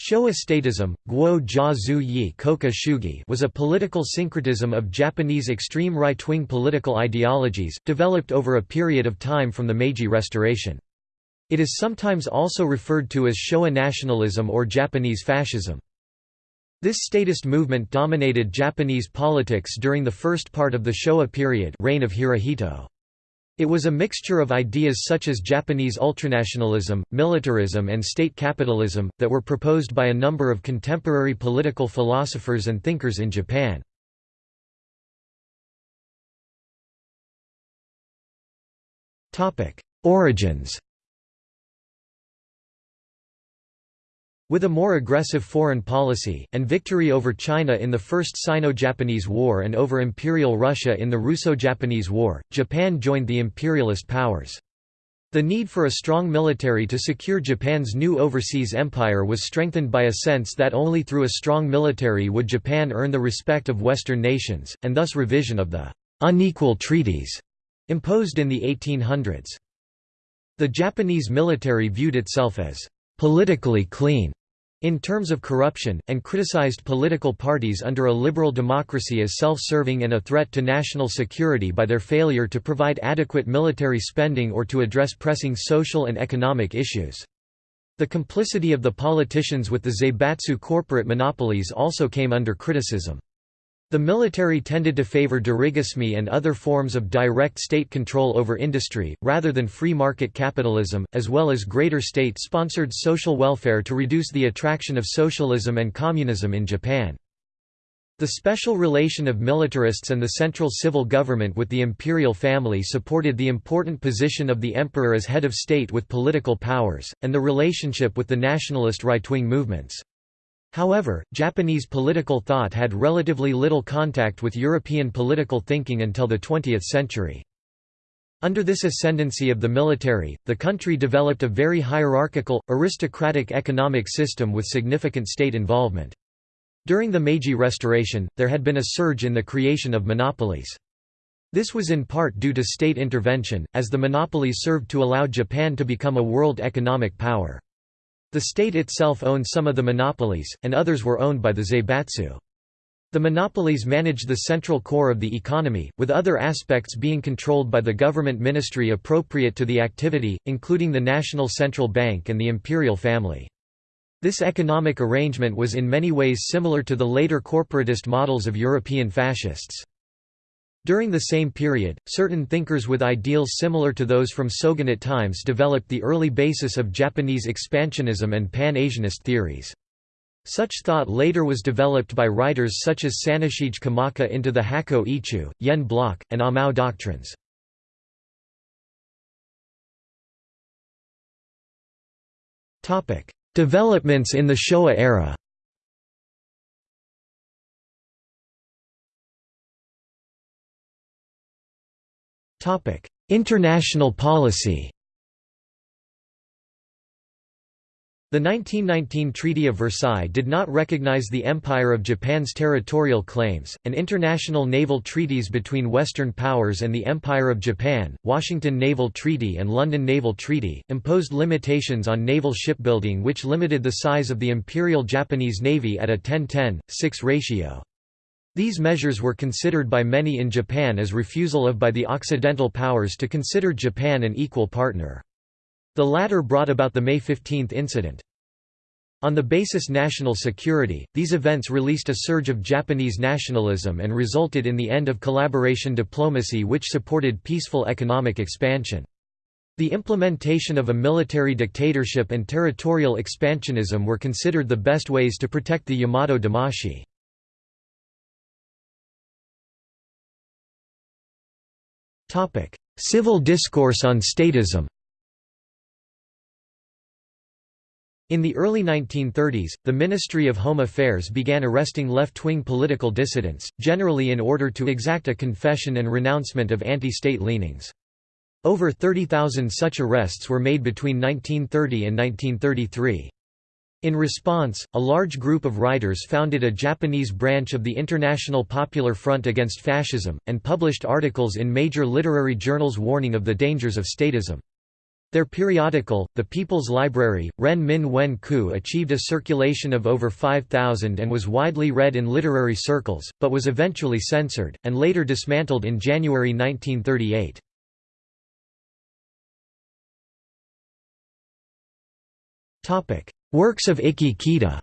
Showa statism, Guo Yi was a political syncretism of Japanese extreme right-wing political ideologies, developed over a period of time from the Meiji Restoration. It is sometimes also referred to as Showa nationalism or Japanese fascism. This statist movement dominated Japanese politics during the first part of the Showa period reign of Hirohito. It was a mixture of ideas such as Japanese ultranationalism, militarism and state capitalism, that were proposed by a number of contemporary political philosophers and thinkers in Japan. Origins With a more aggressive foreign policy, and victory over China in the First Sino-Japanese War and over Imperial Russia in the Russo-Japanese War, Japan joined the imperialist powers. The need for a strong military to secure Japan's new overseas empire was strengthened by a sense that only through a strong military would Japan earn the respect of Western nations, and thus revision of the «unequal treaties» imposed in the 1800s. The Japanese military viewed itself as «politically clean» in terms of corruption, and criticized political parties under a liberal democracy as self-serving and a threat to national security by their failure to provide adequate military spending or to address pressing social and economic issues. The complicity of the politicians with the Zaibatsu corporate monopolies also came under criticism. The military tended to favor dirigisme and other forms of direct state control over industry, rather than free market capitalism, as well as greater state-sponsored social welfare to reduce the attraction of socialism and communism in Japan. The special relation of militarists and the central civil government with the imperial family supported the important position of the emperor as head of state with political powers, and the relationship with the nationalist right-wing movements. However, Japanese political thought had relatively little contact with European political thinking until the 20th century. Under this ascendancy of the military, the country developed a very hierarchical, aristocratic economic system with significant state involvement. During the Meiji Restoration, there had been a surge in the creation of monopolies. This was in part due to state intervention, as the monopolies served to allow Japan to become a world economic power. The state itself owned some of the monopolies, and others were owned by the Zaibatsu. The monopolies managed the central core of the economy, with other aspects being controlled by the government ministry appropriate to the activity, including the National Central Bank and the imperial family. This economic arrangement was in many ways similar to the later corporatist models of European fascists. During the same period, certain thinkers with ideals similar to those from Shogunate times developed the early basis of Japanese expansionism and Pan-Asianist theories. Such thought later was developed by writers such as Saneshige Komaki into the Hakko Ichiu, Yen Block, and Amau doctrines. Developments in the Showa era International policy The 1919 Treaty of Versailles did not recognize the Empire of Japan's territorial claims, and international naval treaties between Western powers and the Empire of Japan, Washington Naval Treaty and London Naval Treaty, imposed limitations on naval shipbuilding which limited the size of the Imperial Japanese Navy at a 10-10, 6 ratio. These measures were considered by many in Japan as refusal of by the Occidental powers to consider Japan an equal partner. The latter brought about the May 15 incident. On the basis national security, these events released a surge of Japanese nationalism and resulted in the end of collaboration diplomacy which supported peaceful economic expansion. The implementation of a military dictatorship and territorial expansionism were considered the best ways to protect the Yamato Damashii. Topic: Civil discourse on statism. In the early 1930s, the Ministry of Home Affairs began arresting left-wing political dissidents, generally in order to exact a confession and renouncement of anti-state leanings. Over 30,000 such arrests were made between 1930 and 1933. In response, a large group of writers founded a Japanese branch of the International Popular Front Against Fascism, and published articles in major literary journals warning of the dangers of statism. Their periodical, The People's Library, Ren Min Wen Ku achieved a circulation of over 5,000 and was widely read in literary circles, but was eventually censored, and later dismantled in January 1938. Works of Ikki Kita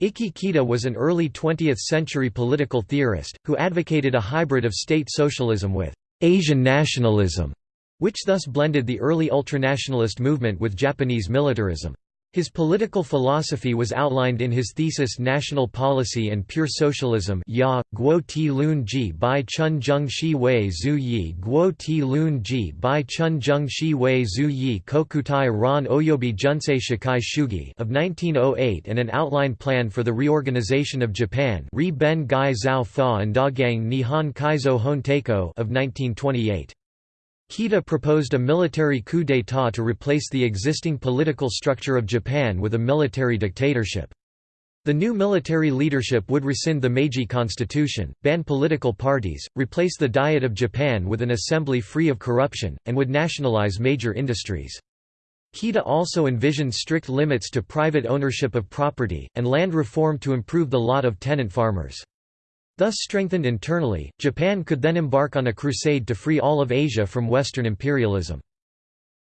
Ikki Kita was an early 20th-century political theorist, who advocated a hybrid of state socialism with Asian nationalism, which thus blended the early ultranationalist movement with Japanese militarism. His political philosophy was outlined in his thesis National Policy and Pure Socialism ya, Guo Ti Lun Ji by Chun Jung Shi Wei Zhu Yi Guo Ti Lun Ji by Chun Jung Shi Wei Zhu Yi Kokutai Ran Oyobi Junsei Shikai Shugi of 1908 and an outline plan for the reorganization of Japan Ri Ben Gai Zhao Fa and Dagang Nihon Kaizo Honteiko of 1928. Kita proposed a military coup d'état to replace the existing political structure of Japan with a military dictatorship. The new military leadership would rescind the Meiji constitution, ban political parties, replace the Diet of Japan with an assembly free of corruption, and would nationalize major industries. Kita also envisioned strict limits to private ownership of property, and land reform to improve the lot of tenant farmers. Thus strengthened internally, Japan could then embark on a crusade to free all of Asia from Western imperialism.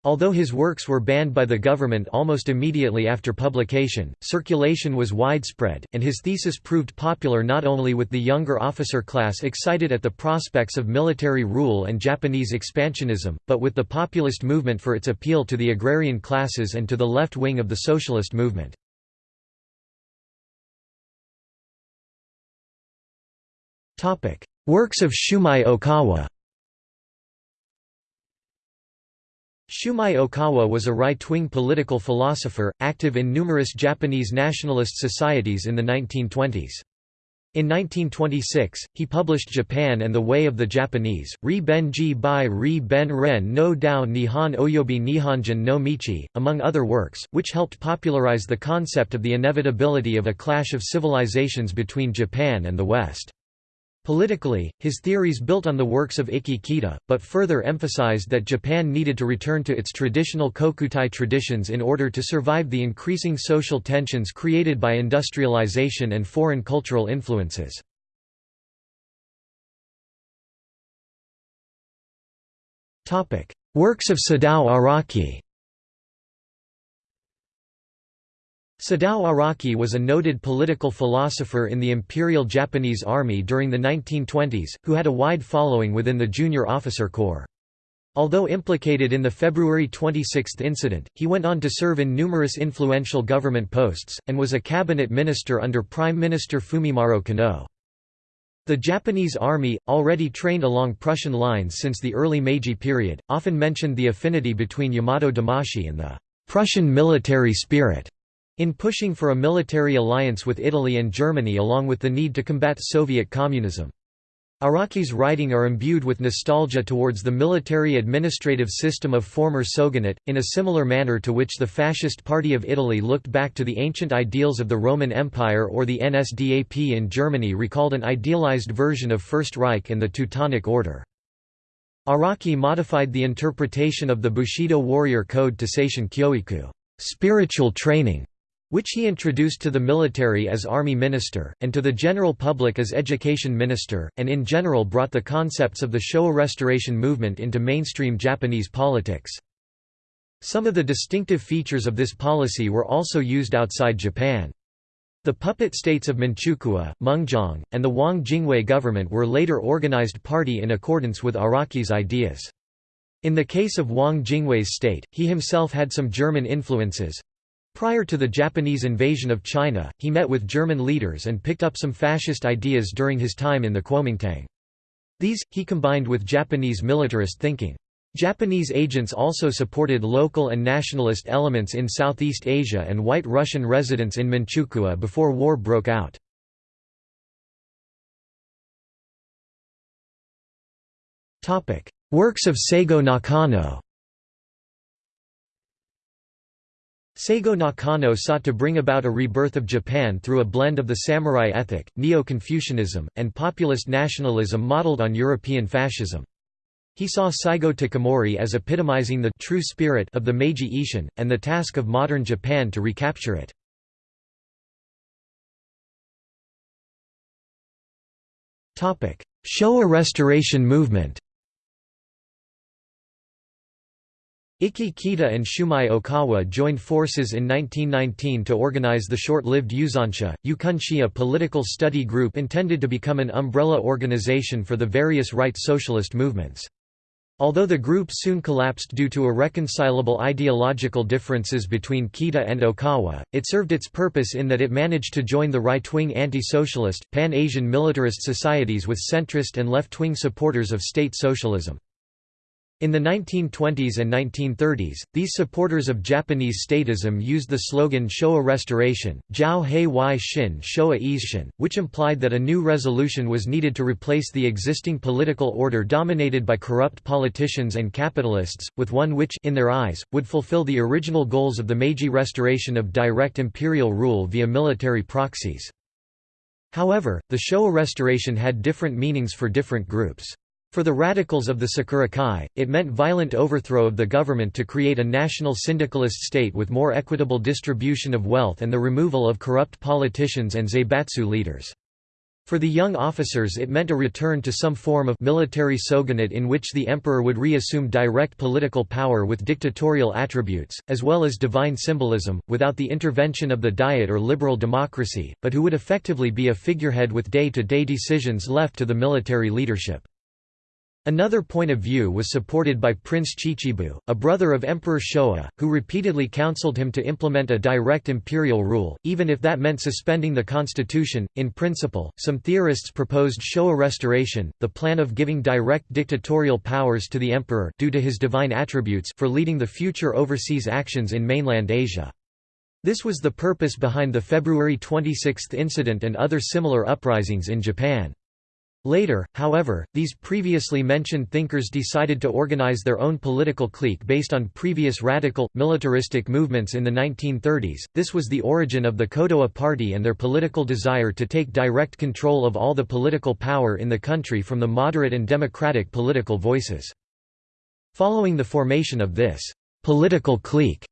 Although his works were banned by the government almost immediately after publication, circulation was widespread, and his thesis proved popular not only with the younger officer class excited at the prospects of military rule and Japanese expansionism, but with the populist movement for its appeal to the agrarian classes and to the left wing of the socialist movement. Works of Shumei Okawa Shumei Okawa was a right-wing political philosopher, active in numerous Japanese nationalist societies in the 1920s. In 1926, he published Japan and the Way of the Japanese, Ri Ben-ji by Ri Ben-ren no Dao Nihon Oyobi Nihonjin no Michi, among other works, which helped popularize the concept of the inevitability of a clash of civilizations between Japan and the West. Politically, his theories built on the works of Ikki Kita, but further emphasized that Japan needed to return to its traditional kokutai traditions in order to survive the increasing social tensions created by industrialization and foreign cultural influences. Works of Sadao Araki Sadao Araki was a noted political philosopher in the Imperial Japanese Army during the 1920s, who had a wide following within the junior officer corps. Although implicated in the February 26 incident, he went on to serve in numerous influential government posts, and was a cabinet minister under Prime Minister Fumimaro Konoe. The Japanese army, already trained along Prussian lines since the early Meiji period, often mentioned the affinity between Yamato Damashii and the Prussian military spirit. In pushing for a military alliance with Italy and Germany along with the need to combat Soviet communism. Araki's writing are imbued with nostalgia towards the military administrative system of former Shogunate, in a similar manner to which the Fascist Party of Italy looked back to the ancient ideals of the Roman Empire or the NSDAP in Germany recalled an idealized version of First Reich and the Teutonic Order. Araki modified the interpretation of the Bushido warrior code to Seishin Kyoiku spiritual training", which he introduced to the military as army minister, and to the general public as education minister, and in general brought the concepts of the Showa Restoration movement into mainstream Japanese politics. Some of the distinctive features of this policy were also used outside Japan. The puppet states of Manchukuo, Mengjiang, and the Wang Jingwei government were later organized party in accordance with Araki's ideas. In the case of Wang Jingwei's state, he himself had some German influences, Prior to the Japanese invasion of China, he met with German leaders and picked up some fascist ideas during his time in the Kuomintang. These, he combined with Japanese militarist thinking. Japanese agents also supported local and nationalist elements in Southeast Asia and white Russian residents in Manchukuo before war broke out. Works of Seigo Nakano Seigo Nakano sought to bring about a rebirth of Japan through a blend of the samurai ethic, Neo-Confucianism, and populist nationalism modeled on European fascism. He saw Saigo Takamori as epitomizing the true spirit of the Meiji Ishin, and the task of modern Japan to recapture it. Showa Restoration movement Ikki Kita and Shumei Okawa joined forces in 1919 to organize the short-lived Yuzonsha, Yukunshi a political study group intended to become an umbrella organization for the various right socialist movements. Although the group soon collapsed due to irreconcilable ideological differences between Kita and Okawa, it served its purpose in that it managed to join the right-wing anti-socialist, pan-Asian militarist societies with centrist and left-wing supporters of state socialism. In the 1920s and 1930s, these supporters of Japanese statism used the slogan Showa Restoration, Jiao Hei Wai Shin Showa Ishin, which implied that a new resolution was needed to replace the existing political order dominated by corrupt politicians and capitalists, with one which in their eyes, would fulfill the original goals of the Meiji restoration of direct imperial rule via military proxies. However, the Showa restoration had different meanings for different groups. For the radicals of the Sakurakai, it meant violent overthrow of the government to create a national syndicalist state with more equitable distribution of wealth and the removal of corrupt politicians and zaibatsu leaders. For the young officers it meant a return to some form of military shogunate in which the emperor would reassume direct political power with dictatorial attributes, as well as divine symbolism, without the intervention of the diet or liberal democracy, but who would effectively be a figurehead with day-to-day -day decisions left to the military leadership. Another point of view was supported by Prince Chichibu, a brother of Emperor Showa, who repeatedly counseled him to implement a direct imperial rule, even if that meant suspending the constitution. In principle, some theorists proposed Showa restoration, the plan of giving direct dictatorial powers to the emperor due to his divine attributes for leading the future overseas actions in mainland Asia. This was the purpose behind the February 26 incident and other similar uprisings in Japan. Later, however, these previously mentioned thinkers decided to organize their own political clique based on previous radical, militaristic movements in the 1930s. This was the origin of the Kodoha Party and their political desire to take direct control of all the political power in the country from the moderate and democratic political voices. Following the formation of this political clique,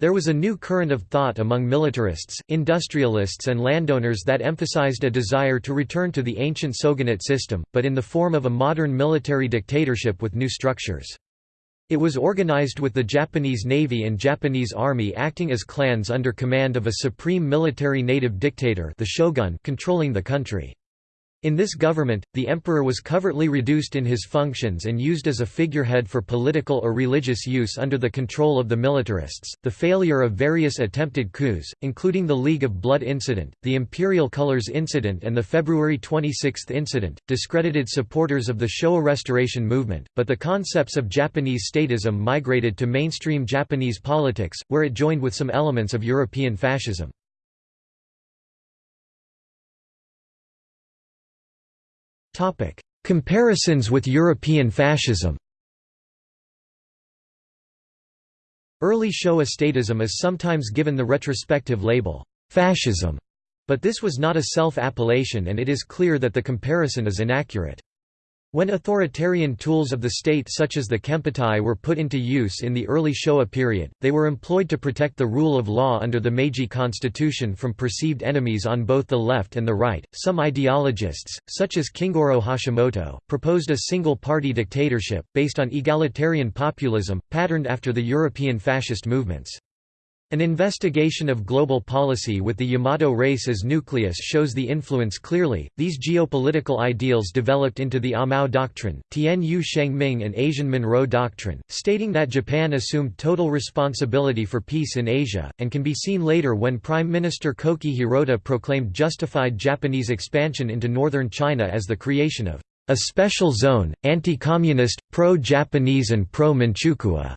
there was a new current of thought among militarists, industrialists and landowners that emphasized a desire to return to the ancient shogunate system, but in the form of a modern military dictatorship with new structures. It was organized with the Japanese Navy and Japanese Army acting as clans under command of a supreme military native dictator the shogun controlling the country. In this government, the emperor was covertly reduced in his functions and used as a figurehead for political or religious use under the control of the militarists. The failure of various attempted coups, including the League of Blood incident, the Imperial Colors incident, and the February 26 incident, discredited supporters of the Showa restoration movement, but the concepts of Japanese statism migrated to mainstream Japanese politics, where it joined with some elements of European fascism. Comparisons with European fascism Early Showa statism is sometimes given the retrospective label, fascism, but this was not a self-appellation and it is clear that the comparison is inaccurate. When authoritarian tools of the state such as the Kempeitai were put into use in the early Showa period, they were employed to protect the rule of law under the Meiji constitution from perceived enemies on both the left and the right. Some ideologists, such as Kingoro Hashimoto, proposed a single-party dictatorship, based on egalitarian populism, patterned after the European fascist movements. An investigation of global policy with the Yamato race as nucleus shows the influence clearly. These geopolitical ideals developed into the Amau Doctrine, Tianyu Shengming and Asian Monroe Doctrine, stating that Japan assumed total responsibility for peace in Asia, and can be seen later when Prime Minister Koki Hirota proclaimed justified Japanese expansion into northern China as the creation of a special zone, anti-communist, pro-Japanese and pro-Manchukuo.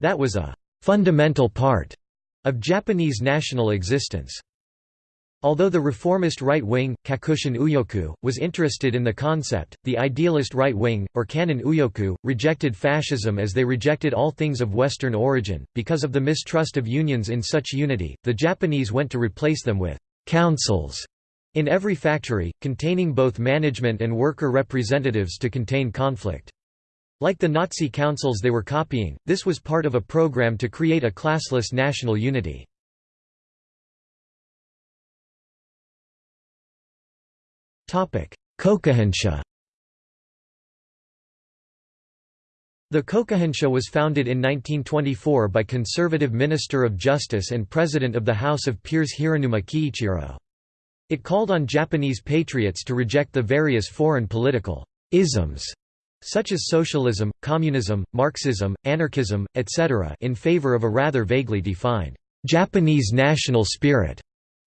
That was a fundamental part of Japanese national existence. Although the reformist right wing, Kakushin Uyoku, was interested in the concept, the idealist right wing, or Kannen Uyoku, rejected fascism as they rejected all things of Western origin. Because of the mistrust of unions in such unity, the Japanese went to replace them with councils in every factory, containing both management and worker representatives to contain conflict. Like the Nazi councils they were copying, this was part of a program to create a classless national unity. Kokuhonsha The Kokuhonsha was founded in 1924 by conservative Minister of Justice and President of the House of Peers Hiranuma Kiichiro. It called on Japanese patriots to reject the various foreign political isms such as socialism, communism, Marxism, anarchism, etc. in favor of a rather vaguely defined Japanese national spirit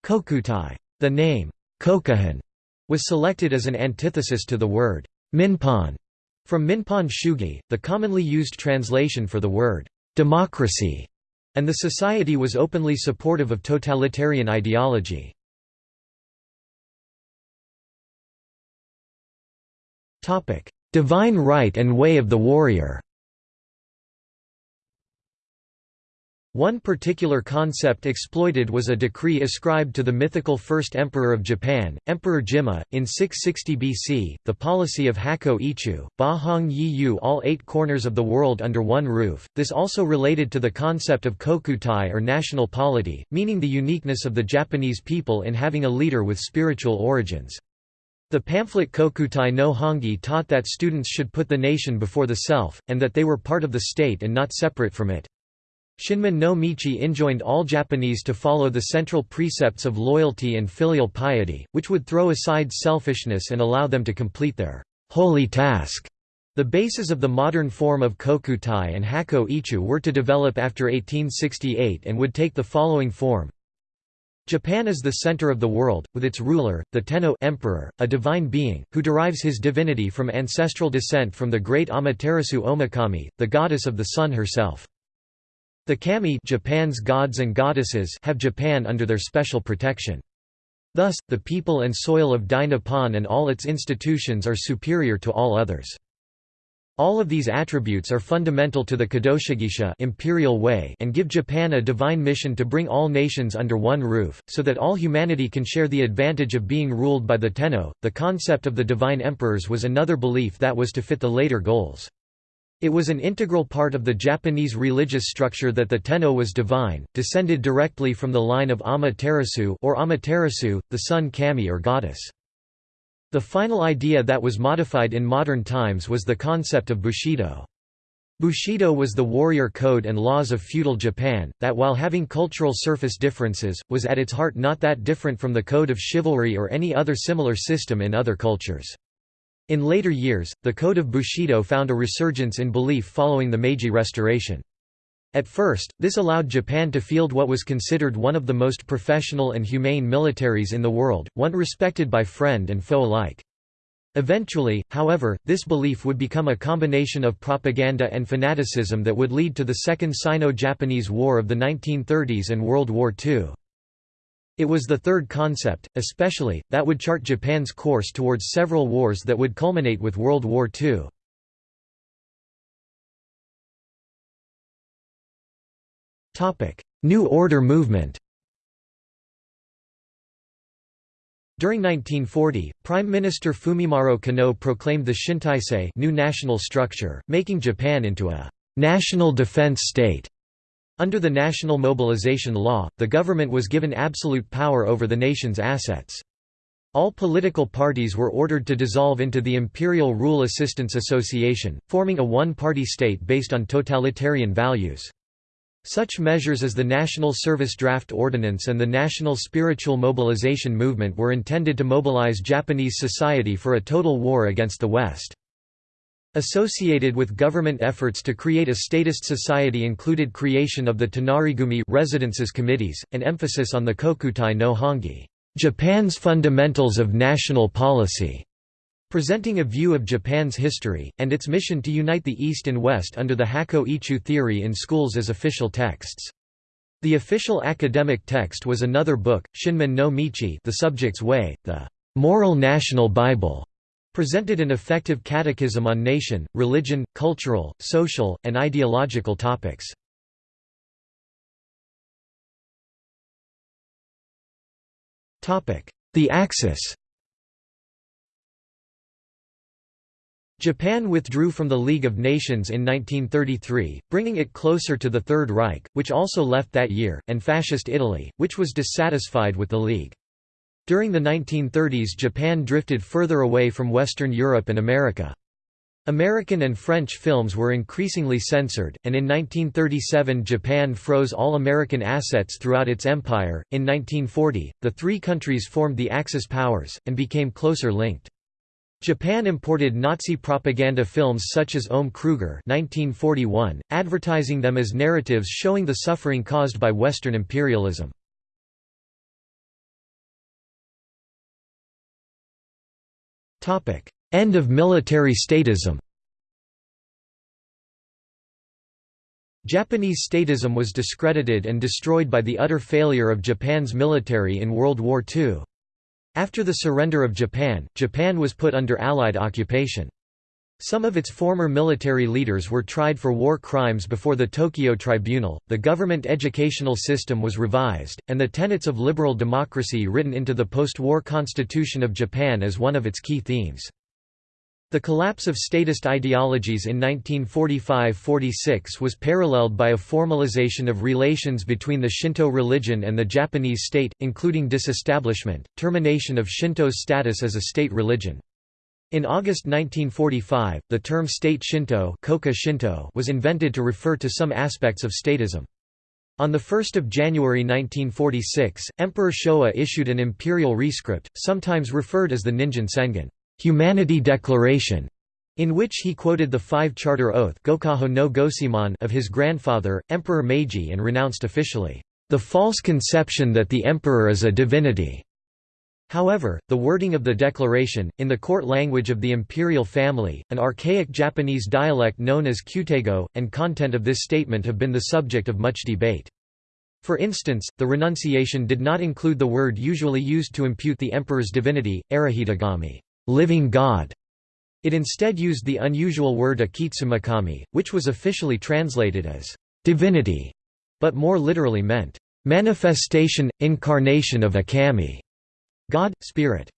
kokutai. The name kokuhon was selected as an antithesis to the word minpon from Minpon Shugi, the commonly used translation for the word democracy, and the society was openly supportive of totalitarian ideology. Divine right and way of the warrior One particular concept exploited was a decree ascribed to the mythical first emperor of Japan, Emperor Jimmu, in 660 BC, the policy of Hakko Ichiu, Ba Hong Yi Yu all eight corners of the world under one roof. This also related to the concept of kokutai or national polity, meaning the uniqueness of the Japanese people in having a leader with spiritual origins. The pamphlet Kokutai no Hongi taught that students should put the nation before the self, and that they were part of the state and not separate from it. Shinmin no Michi enjoined all Japanese to follow the central precepts of loyalty and filial piety, which would throw aside selfishness and allow them to complete their holy task. The bases of the modern form of kokutai and hakko ichiu were to develop after 1868 and would take the following form. Japan is the center of the world, with its ruler, the Tenno emperor, a divine being, who derives his divinity from ancestral descent from the great Amaterasu Omikami, the goddess of the sun herself. The kami Japan's gods and goddesses have Japan under their special protection. Thus, the people and soil of Dai Nippon and all its institutions are superior to all others. All of these attributes are fundamental to the Kadoshigisha imperial way and give Japan a divine mission to bring all nations under one roof, so that all humanity can share the advantage of being ruled by the Tenno. The concept of the divine emperors was another belief that was to fit the later goals. It was an integral part of the Japanese religious structure that the Tenno was divine, descended directly from the line of Amaterasu or Amaterasu, the sun kami or goddess. The final idea that was modified in modern times was the concept of Bushido. Bushido was the warrior code and laws of feudal Japan, that while having cultural surface differences, was at its heart not that different from the code of chivalry or any other similar system in other cultures. In later years, the code of Bushido found a resurgence in belief following the Meiji Restoration. At first, this allowed Japan to field what was considered one of the most professional and humane militaries in the world, one respected by friend and foe alike. Eventually, however, this belief would become a combination of propaganda and fanaticism that would lead to the Second Sino-Japanese War of the 1930s and World War II. It was the third concept, especially, that would chart Japan's course towards several wars that would culminate with World War II. New Order movement During 1940, Prime Minister Fumimaro Konoe proclaimed the Shintaisei new national structure, making Japan into a «national defense state» Under the National Mobilization Law, the government was given absolute power over the nation's assets. All political parties were ordered to dissolve into the Imperial Rule Assistance Association, forming a one-party state based on totalitarian values. Such measures as the National Service Draft Ordinance and the National Spiritual Mobilization Movement were intended to mobilize Japanese society for a total war against the West. Associated with government efforts to create a statist society included creation of the Tonarigumi residences committees, and emphasis on the Kokutai no Hongi Japan's fundamentals of national policy, presenting a view of Japan's history, and its mission to unite the East and West under the Hakko Ichiu theory in schools as official texts. The official academic text was another book, Shinmin no Michi the subject's way, the moral national Bible, presented an effective catechism on nation, religion, cultural, social, and ideological topics. The Axis Japan withdrew from the League of Nations in 1933, bringing it closer to the Third Reich, which also left that year, and Fascist Italy, which was dissatisfied with the League. During the 1930s Japan drifted further away from Western Europe and America. American and French films were increasingly censored, and in 1937 Japan froze all American assets throughout its empire. In 1940, the three countries formed the Axis powers, and became closer linked. Japan imported Nazi propaganda films such as Ohm Kruger 1941, advertising them as narratives showing the suffering caused by Western imperialism. End of military statism Japanese statism was discredited and destroyed by the utter failure of Japan's military in World War II. After the surrender of Japan, Japan was put under Allied occupation. Some of its former military leaders were tried for war crimes before the Tokyo Tribunal, the government educational system was revised, and the tenets of liberal democracy written into the post-war constitution of Japan as one of its key themes. The collapse of statist ideologies in 1945–46 was paralleled by a formalization of relations between the Shinto religion and the Japanese state, including disestablishment, termination of Shinto's status as a state religion. In August 1945, the term state Shinto, was invented to refer to some aspects of statism. On 1 January 1946, Emperor Showa issued an imperial rescript, sometimes referred as the Ningen Sengen. Humanity Declaration, in which he quoted the five charter oath no of his grandfather, Emperor Meiji and renounced officially, "...the false conception that the emperor is a divinity." However, the wording of the declaration, in the court language of the imperial family, an archaic Japanese dialect known as Kyuteigo, and content of this statement have been the subject of much debate. For instance, the renunciation did not include the word usually used to impute the emperor's divinity, arahitogami living God. It instead used the unusual word Akitsumikami, which was officially translated as divinity, but more literally meant manifestation, incarnation of a kami, God, spirit.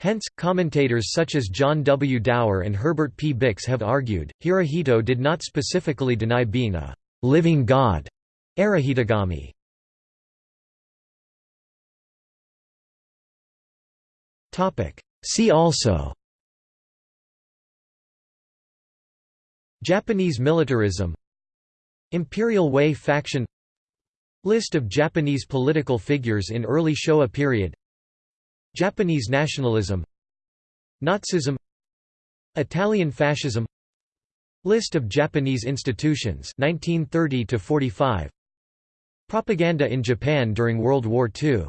Hence, commentators such as John W. Dower and Herbert P. Bix have argued, Hirohito did not specifically deny being a living God, arahitogami, See also. Japanese militarism. Imperial Way faction. List of Japanese political figures in early Showa period. Japanese nationalism. Nazism. Italian fascism. List of Japanese institutions 1930 45 Propaganda in Japan during World War II